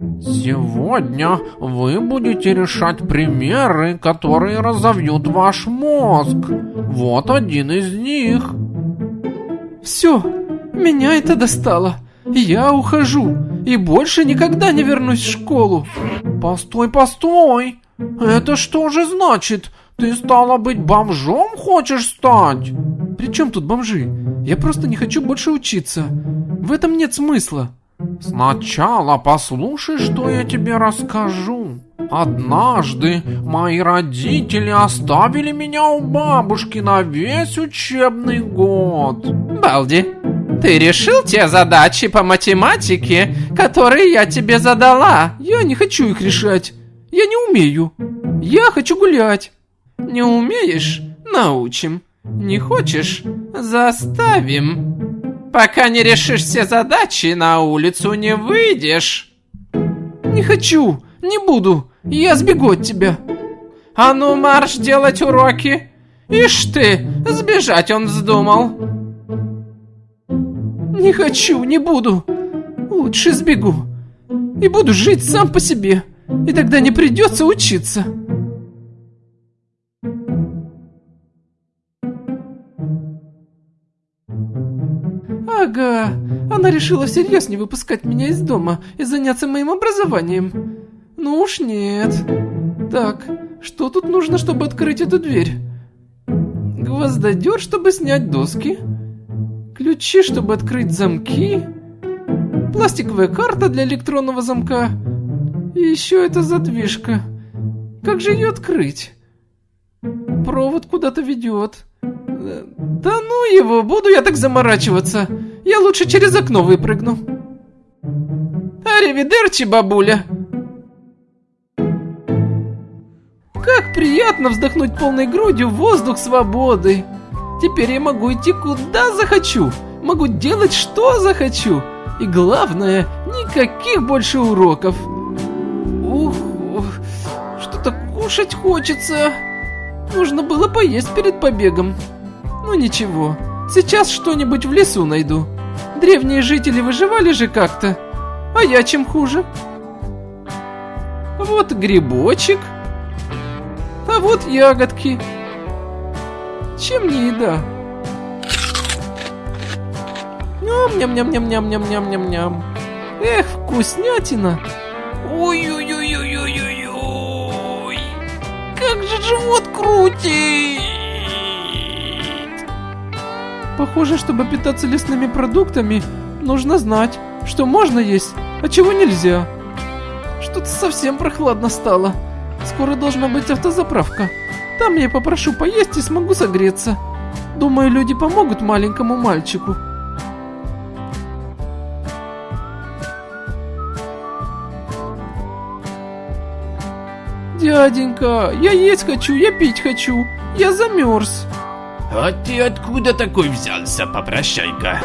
Сегодня вы будете решать примеры, которые разовьют ваш мозг. Вот один из них. Все, меня это достало. Я ухожу и больше никогда не вернусь в школу. Постой, постой. Это что же значит? Ты стала быть бомжом хочешь стать? При чем тут бомжи? Я просто не хочу больше учиться. В этом нет смысла. Сначала послушай, что я тебе расскажу. Однажды мои родители оставили меня у бабушки на весь учебный год. Балди, ты решил те задачи по математике, которые я тебе задала? Я не хочу их решать. Я не умею. Я хочу гулять. Не умеешь? Научим. Не хочешь? Заставим. Пока не решишь все задачи, на улицу не выйдешь. Не хочу, не буду. Я сбегу от тебя. А ну марш делать уроки. Ишь ты, сбежать он вздумал. Не хочу, не буду. Лучше сбегу. И буду жить сам по себе. И тогда не придется учиться. Ага, она решила всерьез не выпускать меня из дома и заняться моим образованием. Ну уж нет. Так, что тут нужно, чтобы открыть эту дверь? Гвоздодер, чтобы снять доски. Ключи, чтобы открыть замки. Пластиковая карта для электронного замка. И еще эта задвижка. Как же ее открыть? Провод куда-то ведет. Да ну его, буду я так заморачиваться. Я лучше через окно выпрыгну. Аривидерчи, бабуля. Как приятно вздохнуть полной грудью воздух свободы. Теперь я могу идти куда захочу. Могу делать что захочу. И главное, никаких больше уроков. Ух, что-то кушать хочется. Нужно было поесть перед побегом. Ну ничего, сейчас что-нибудь в лесу найду. Древние жители выживали же как-то. А я чем хуже? Вот грибочек. А вот ягодки. Чем не еда? Ням-ням-ням-ням-ням-ням-ням-ням. Эх, вкуснятина. Ой-ой-ой-ой-ой-ой. Как же живот крутит. Похоже, чтобы питаться лесными продуктами, нужно знать, что можно есть, а чего нельзя. Что-то совсем прохладно стало. Скоро должна быть автозаправка. Там я попрошу поесть и смогу согреться. Думаю, люди помогут маленькому мальчику. Дяденька, я есть хочу, я пить хочу. Я замерз. А ты откуда такой взялся, попрощайка?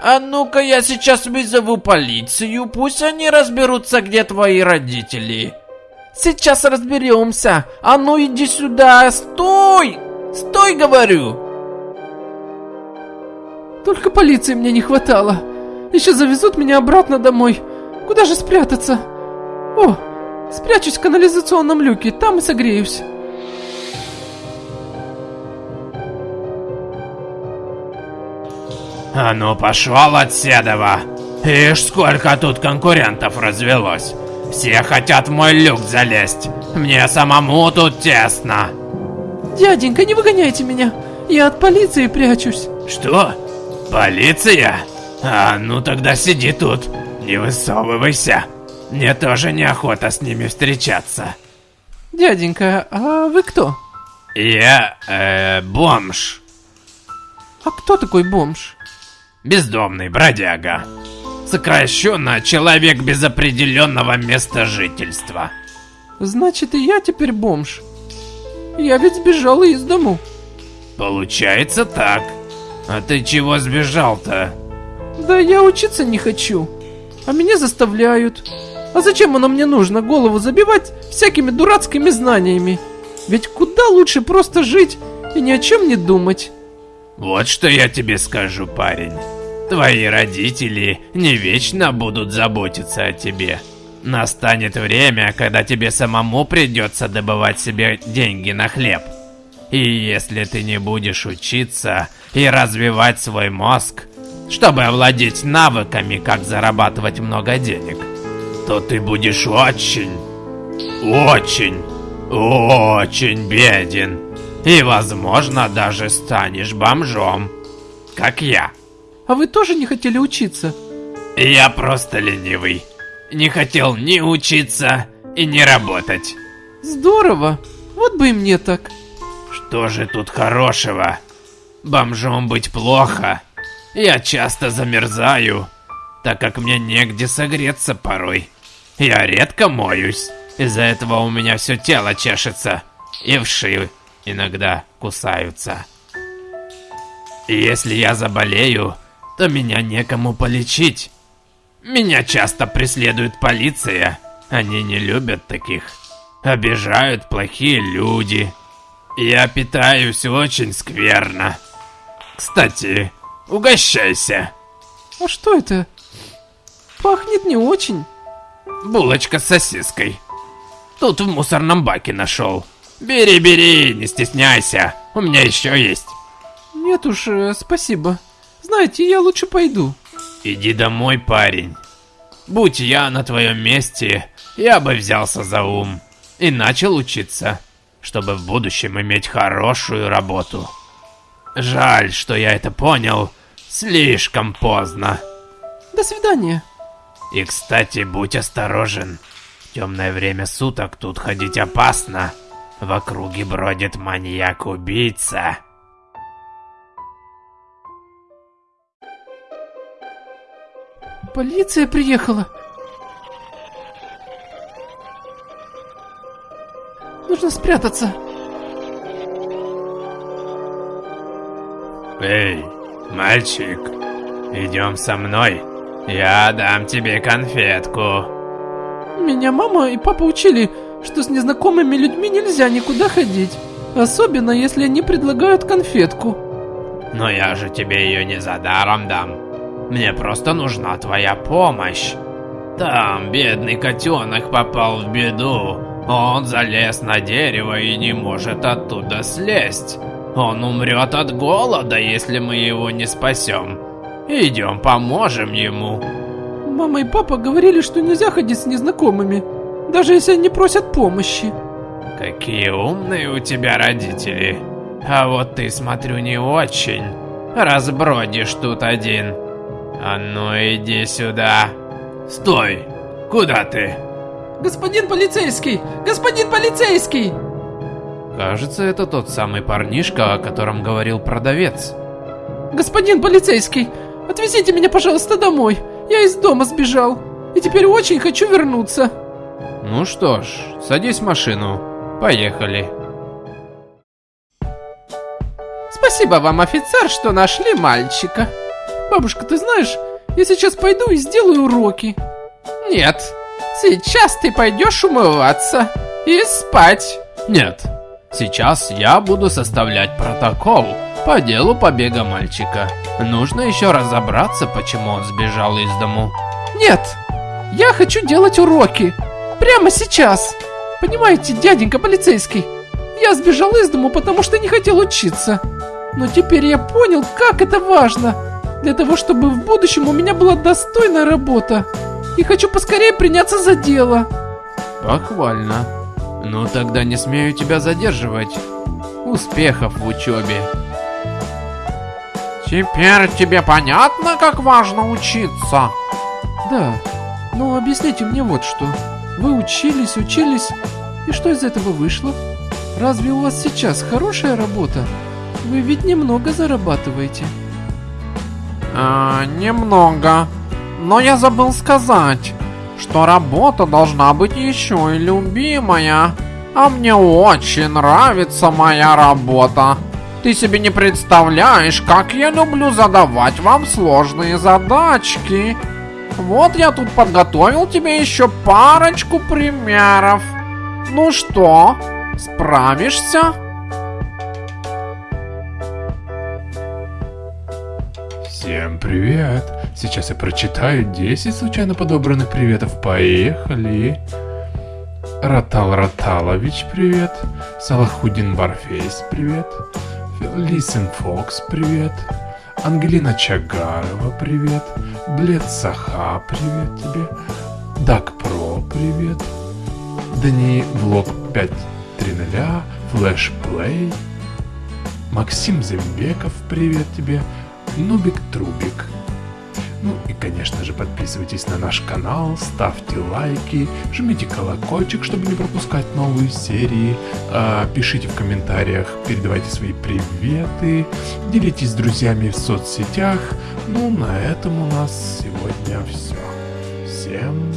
А ну-ка я сейчас вызову полицию, пусть они разберутся, где твои родители. Сейчас разберемся. А ну иди сюда, стой! Стой, говорю! Только полиции мне не хватало. Еще завезут меня обратно домой. Куда же спрятаться? О, спрячусь в канализационном люке, там и согреюсь. А ну пошел от Седова. Ишь, сколько тут конкурентов развелось. Все хотят в мой люк залезть. Мне самому тут тесно. Дяденька, не выгоняйте меня. Я от полиции прячусь. Что? Полиция? А ну тогда сиди тут. Не высовывайся. Мне тоже неохота с ними встречаться. Дяденька, а вы кто? Я, э, бомж. А кто такой бомж? Бездомный бродяга. Сокращенно человек без определенного места жительства. Значит и я теперь бомж. Я ведь сбежал из дому. Получается так. А ты чего сбежал-то? Да я учиться не хочу. А меня заставляют. А зачем оно мне нужно голову забивать всякими дурацкими знаниями? Ведь куда лучше просто жить и ни о чем не думать. Вот что я тебе скажу, парень. Твои родители не вечно будут заботиться о тебе. Настанет время, когда тебе самому придется добывать себе деньги на хлеб. И если ты не будешь учиться и развивать свой мозг, чтобы овладеть навыками, как зарабатывать много денег, то ты будешь очень, очень, очень беден. И, возможно, даже станешь бомжом, как я. А вы тоже не хотели учиться? Я просто ленивый. Не хотел ни учиться и не работать. Здорово. Вот бы и мне так. Что же тут хорошего? Бомжом быть плохо. Я часто замерзаю, так как мне негде согреться порой. Я редко моюсь. Из-за этого у меня все тело чешется. И вши иногда кусаются. Если я заболею, то меня некому полечить. Меня часто преследует полиция. Они не любят таких. Обижают плохие люди. Я питаюсь очень скверно. Кстати, угощайся. А что это? Пахнет не очень. Булочка с сосиской. Тут в мусорном баке нашел. Бери, бери, не стесняйся. У меня еще есть. Нет уж, э, спасибо. Знаете, я лучше пойду. Иди домой, парень. Будь я на твоем месте, я бы взялся за ум и начал учиться, чтобы в будущем иметь хорошую работу. Жаль, что я это понял слишком поздно. До свидания. И, кстати, будь осторожен. В темное время суток тут ходить опасно. В округе бродит маньяк-убийца. Полиция приехала. Нужно спрятаться. Эй, мальчик, идем со мной. Я дам тебе конфетку. Меня мама и папа учили, что с незнакомыми людьми нельзя никуда ходить. Особенно, если они предлагают конфетку. Но я же тебе ее не за даром дам. Мне просто нужна твоя помощь. Там бедный котенок попал в беду. Он залез на дерево и не может оттуда слезть. Он умрет от голода, если мы его не спасем. Идем, поможем ему. Мама и папа говорили, что нельзя ходить с незнакомыми, даже если они просят помощи. Какие умные у тебя родители. А вот ты, смотрю, не очень. Разбродишь тут один. А ну иди сюда. Стой! Куда ты? Господин полицейский! Господин полицейский! Кажется, это тот самый парнишка, о котором говорил продавец. Господин полицейский, отвезите меня, пожалуйста, домой. Я из дома сбежал. И теперь очень хочу вернуться. Ну что ж, садись в машину. Поехали. Спасибо вам, офицер, что нашли мальчика. Бабушка, ты знаешь, я сейчас пойду и сделаю уроки. Нет, сейчас ты пойдешь умываться и спать. Нет, сейчас я буду составлять протокол по делу побега мальчика. Нужно еще разобраться, почему он сбежал из дому. Нет, я хочу делать уроки. Прямо сейчас. Понимаете, дяденька полицейский, я сбежал из дому, потому что не хотел учиться. Но теперь я понял, как это важно. Для того, чтобы в будущем у меня была достойная работа. И хочу поскорее приняться за дело. Похвально. Ну тогда не смею тебя задерживать. Успехов в учебе. Теперь тебе понятно, как важно учиться? Да, но объясните мне вот что. Вы учились, учились, и что из этого вышло? Разве у вас сейчас хорошая работа? Вы ведь немного зарабатываете. А, немного. Но я забыл сказать, что работа должна быть еще и любимая. А мне очень нравится моя работа. Ты себе не представляешь, как я люблю задавать вам сложные задачки. Вот я тут подготовил тебе еще парочку примеров. Ну что, справишься? Всем привет! Сейчас я прочитаю 10 случайно подобранных приветов. Поехали. Ратал Раталович, привет. Салахудин Барфейс, привет. Лисен Фокс, привет. Ангелина Чагарова, привет. Блед Саха, привет тебе. Дак Про, привет. Дани Влог 530, Флэш Плей. Максим Зембеков, привет тебе. Нубик Трубик. Конечно же, подписывайтесь на наш канал, ставьте лайки, жмите колокольчик, чтобы не пропускать новые серии, а, пишите в комментариях, передавайте свои приветы, делитесь с друзьями в соцсетях. Ну, на этом у нас сегодня все. Всем